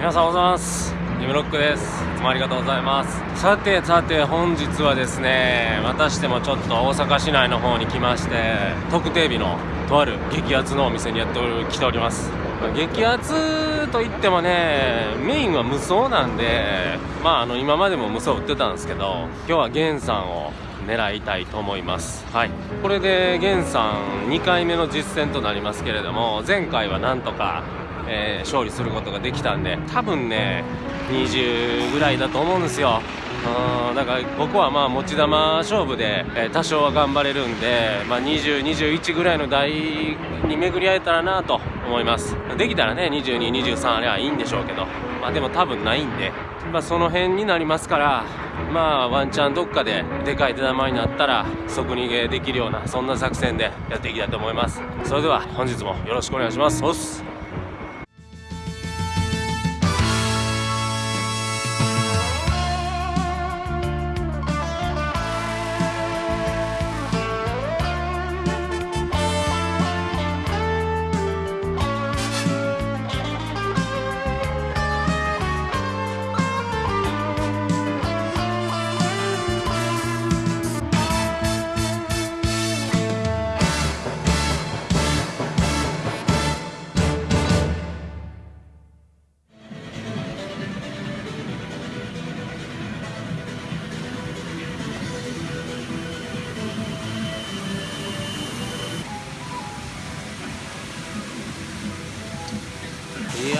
皆さんおはようございます。ジムロックです。いつもありがとうございます。さてさて本日はですねまたしてもちょっと大阪市内の方に来まして特定日のとある激アツのお店にやってお来ております。激アツといってもねメインは無双なんでまああの今までも無双売ってたんですけど今日は源さんを狙いたいと思います。はい。これで源さん2回目の実戦となりますけれども前回はなんとかえー、勝利することができたんで多分ね20ぐらいだと思うんですよ。うんだから僕はまあ持ち球勝負で、えー、多少は頑張れるんで、まあ、2021ぐらいの台に巡り合えたらなと思います。できたらね2223あれはいいんでしょうけどまあでも多分ないんで、まあ、その辺になりますからまあワンチャンどっかででかい手玉になったら即逃げできるようなそんな作戦でやっていきたいと思います。それでは本日もよろしくお願いします。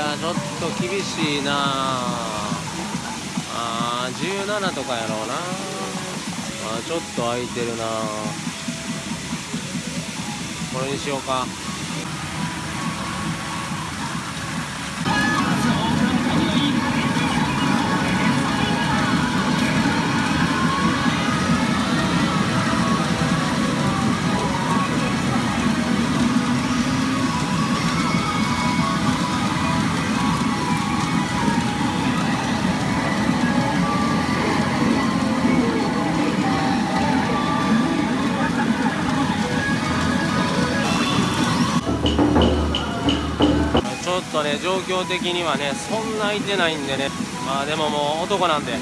やちょっと厳しいなあ。ー17とかやろうな。あちょっと空いてるなこれにしようか。ちょっとね状況的にはねそんな空いてないんでね。まあでももう男なんで。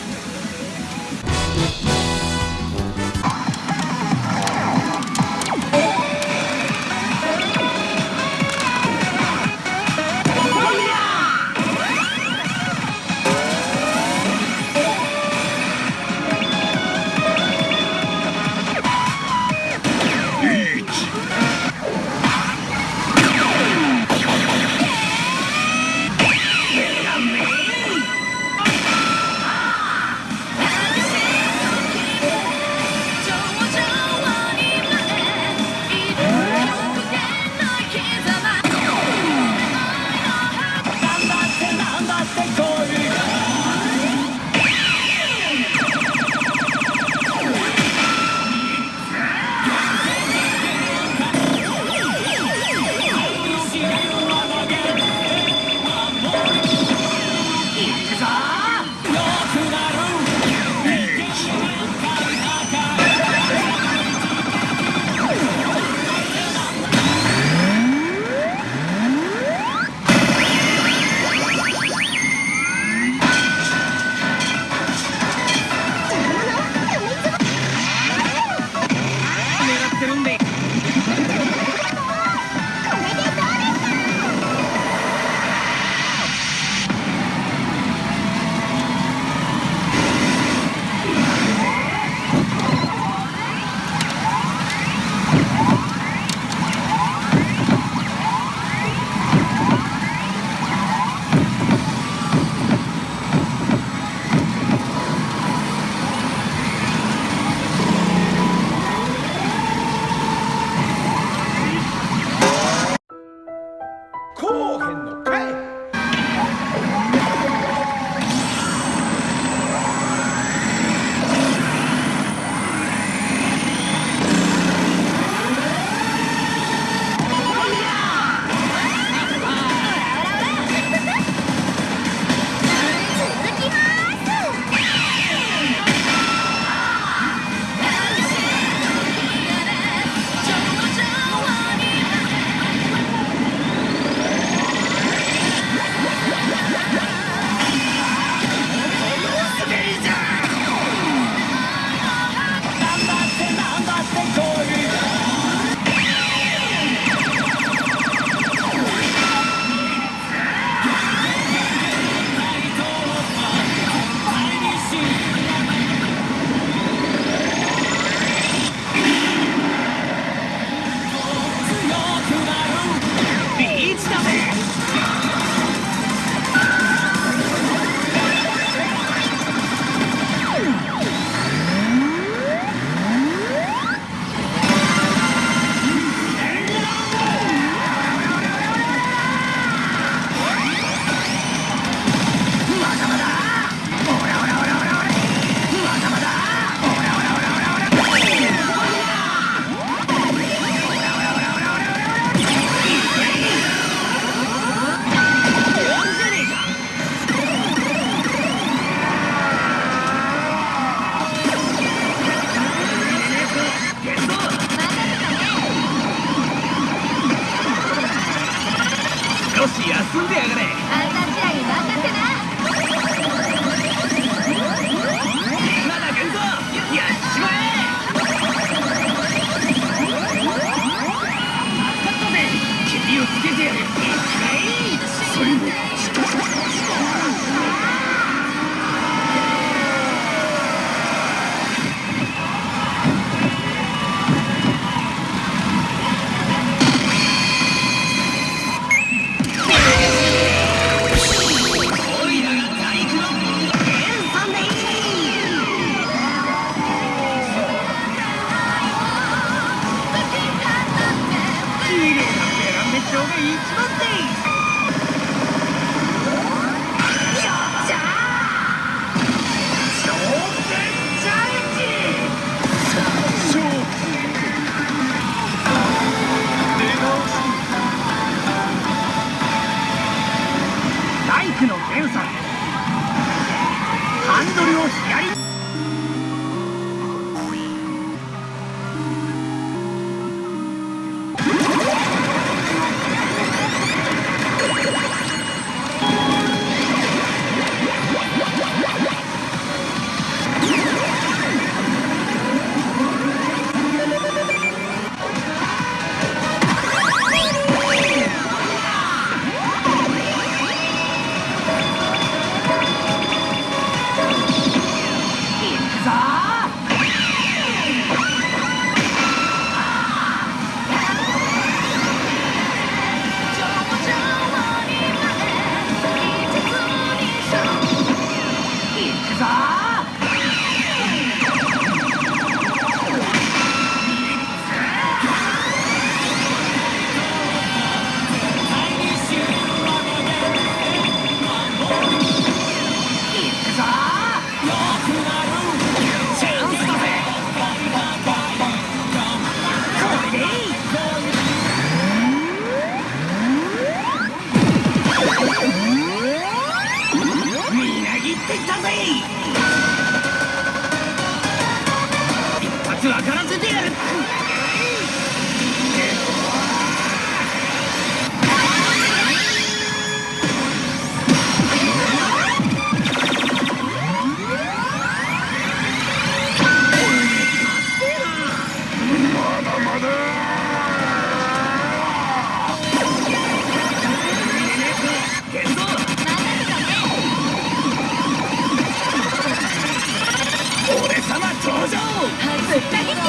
Thank you.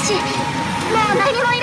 もう何も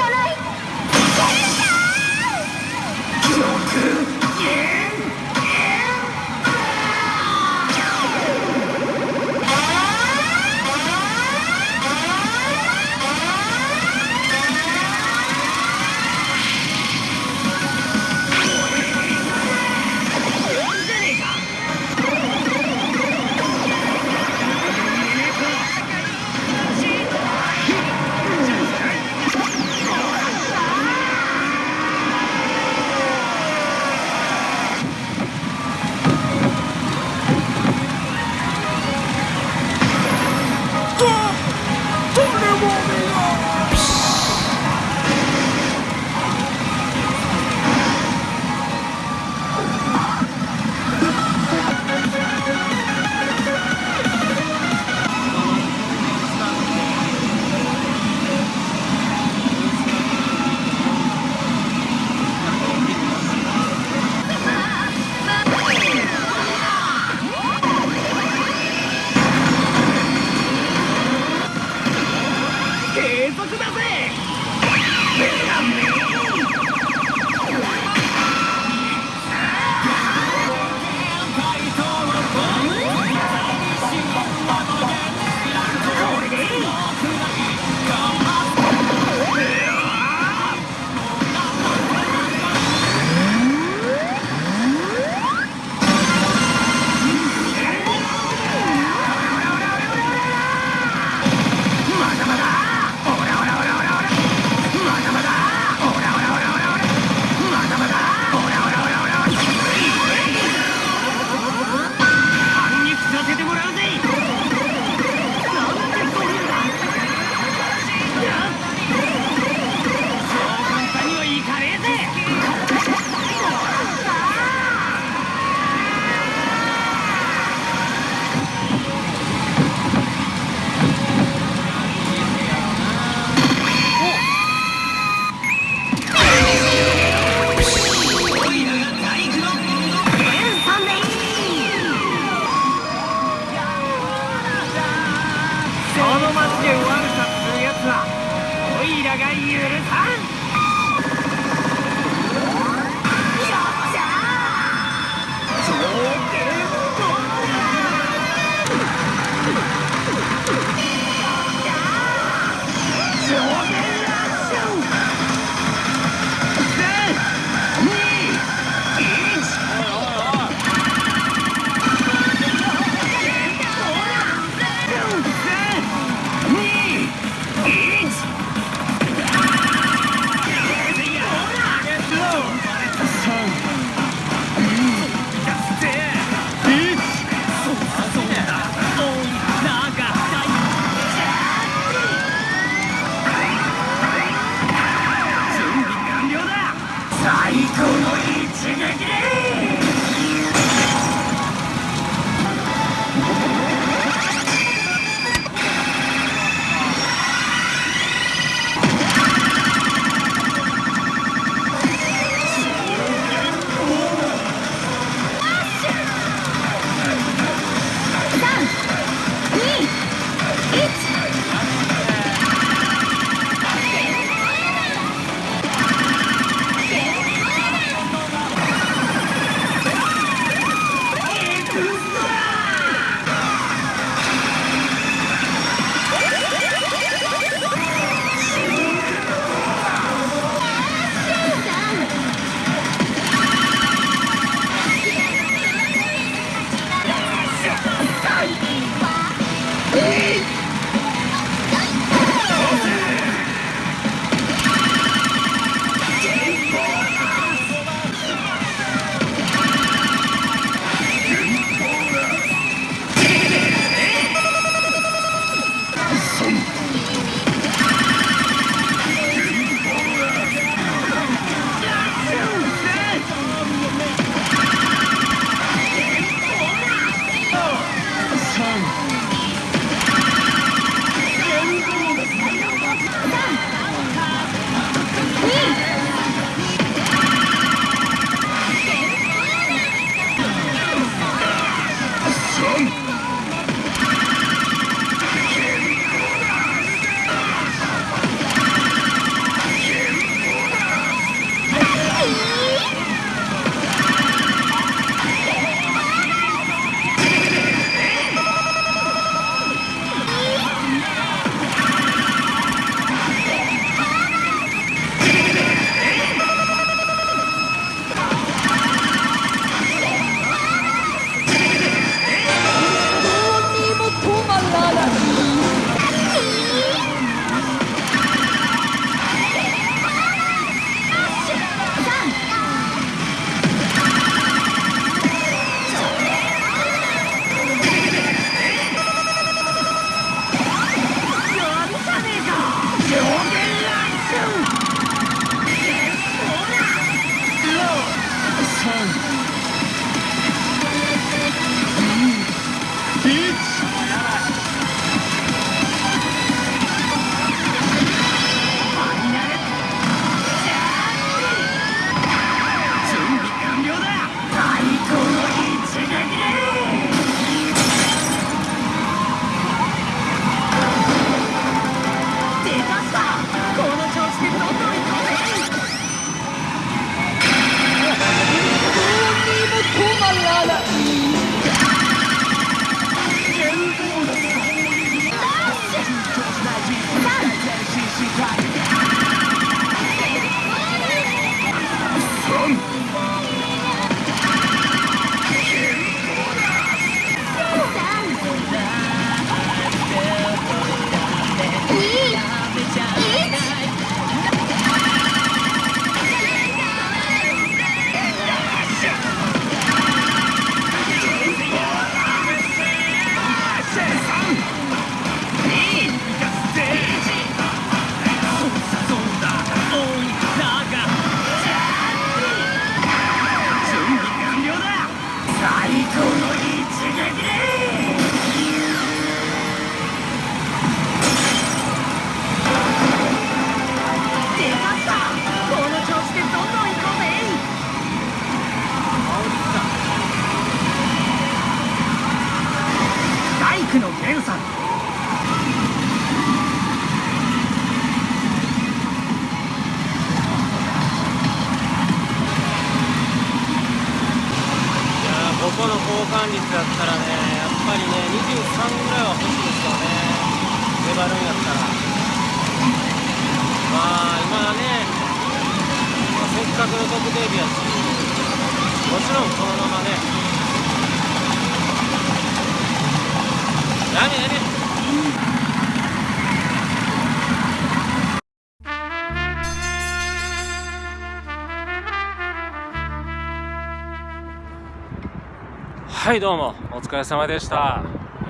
はいどうもお疲れ様でした。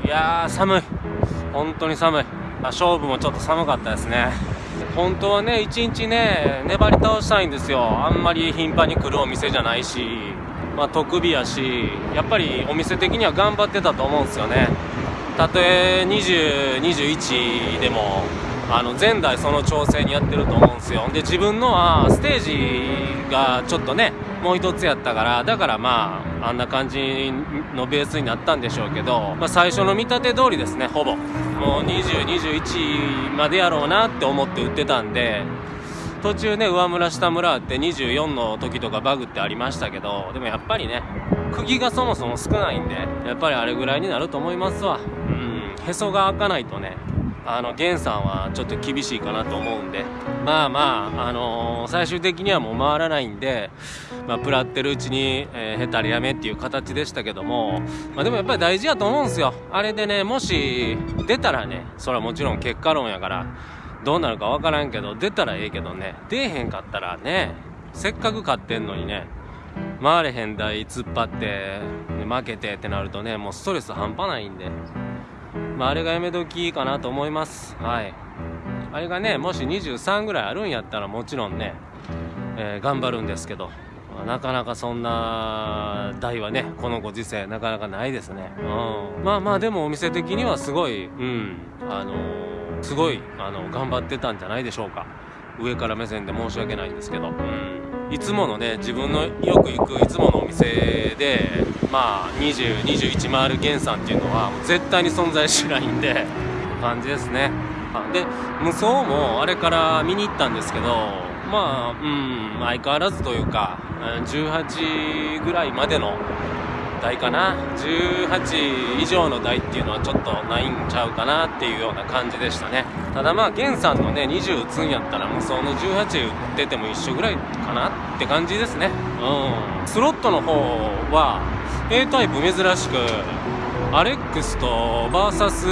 いやー寒い。本当に寒い。勝負もちょっと寒かったですね。本当はね一日ね粘り倒したいんですよ。あんまり頻繁に来るお店じゃないしまあ特日やしやっぱりお店的には頑張ってたと思うんですよね。たとえ2021でもあの前代その調整にやってると思うんですよ。で自分のはステージがちょっとねもう一つやったからだからまああんな感じのベースになったんでしょうけど、まあ、最初の見立て通りですねほぼ。もう2021までやろうなって思って売ってたんで途中ね上村下村って24の時とかバグってありましたけどでもやっぱりね釘がそもそも少ないんでやっぱりあれぐらいになると思いますわ。うん。へそが開かないとねあの源さんはちょっと厳しいかなと思うんでまあまあ、あのー、最終的にはもう回らないんで、まあ、プラってるうちに、えー、へたりやめっていう形でしたけども、まあ、でもやっぱり大事やと思うんですよあれでねもし出たらねそれはもちろん結果論やからどうなるか分からんけど出たらええけどね出えへんかったらねせっかく勝ってんのにね回れへん台突っ張って負けてってなるとねもうストレス半端ないんで。まあ、あれがやめ時かなと思います。はい。あれがねもし23ぐらいあるんやったらもちろんね、えー、頑張るんですけどなかなかそんな台はねこのご時世なかなかないですね、うん、まあまあでもお店的にはすごいうん。あのー、すごいあの頑張ってたんじゃないでしょうか。上から目線で申し訳ないんですけど。うん。いつものね自分のよく行くいつものお店でまあ2021回る源さんっていうのはもう絶対に存在しないんで 感じですね。で無双もあれから見に行ったんですけどまあうん相変わらずというか18ぐらいまでの台かな？18以上の台っていうのはちょっとないんちゃうかなっていうような感じでしたね。ただまあ源さんのね20打つんやったら無双の18打ってても一緒ぐらいかなって感じですね。うん。スロットの方は A タイプ珍しくアレックスとバーサス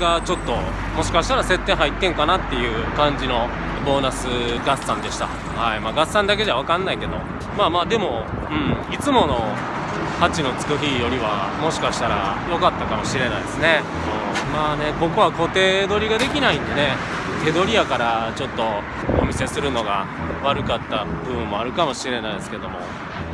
がちょっともしかしたら設定入ってんかなっていう感じのボーナス合算でした。はい。まあ合算だけじゃ分かんないけど。まあまあでもうん。いつもの8のつく日よりはもしかしたら良かったかもしれないですね、うん、まあねここは固定取りができないんでね手取りやからちょっとお見せするのが悪かった部分もあるかもしれないですけども。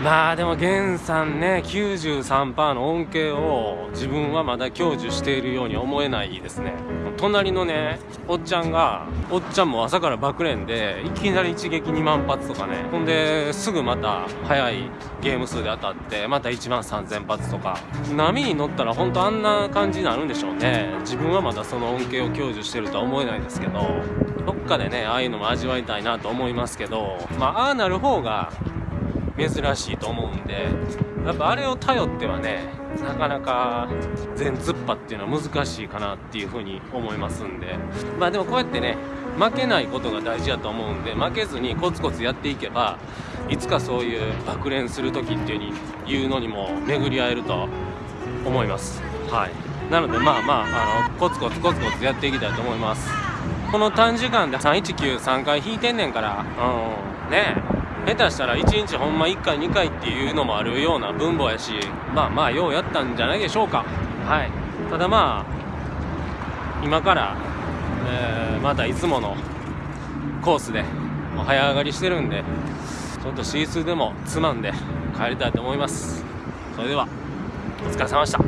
まあでも源さんね93%の恩恵を自分はまだ享受しているように思えないですね。隣のねおっちゃんがおっちゃんも朝から爆練でいきなり一撃2万発とかね。ほんですぐまた速いゲーム数で当たってまた1万3000発とか。波に乗ったら本当あんな感じになるんでしょうね。自分はまだその恩恵を享受してるとは思えないですけどどっかでねああいうのも味わいたいなと思いますけどまあああなる方が珍しいと思うんでやっぱあれを頼ってはねなかなか全突破っていうのは難しいかなっていうふうに思いますんで。まあでもこうやってね負けないことが大事だと思うんで負けずにコツコツやっていけばいつかそういう爆練する時っていうに言うのにも巡り合えると思います。はい。なのでまあまああのコツコツコツコツやっていきたいと思います。この短時間で3193回引いてんねんからうんね下手したら1日ほんま1回2回っていうのもあるような分母やしまあまあようやったんじゃないでしょうか。はい。ただまあ今から、えー、またいつものコースで早上がりしてるんでちょっと C でもつまんで帰りたいと思います。それではお疲れ様でした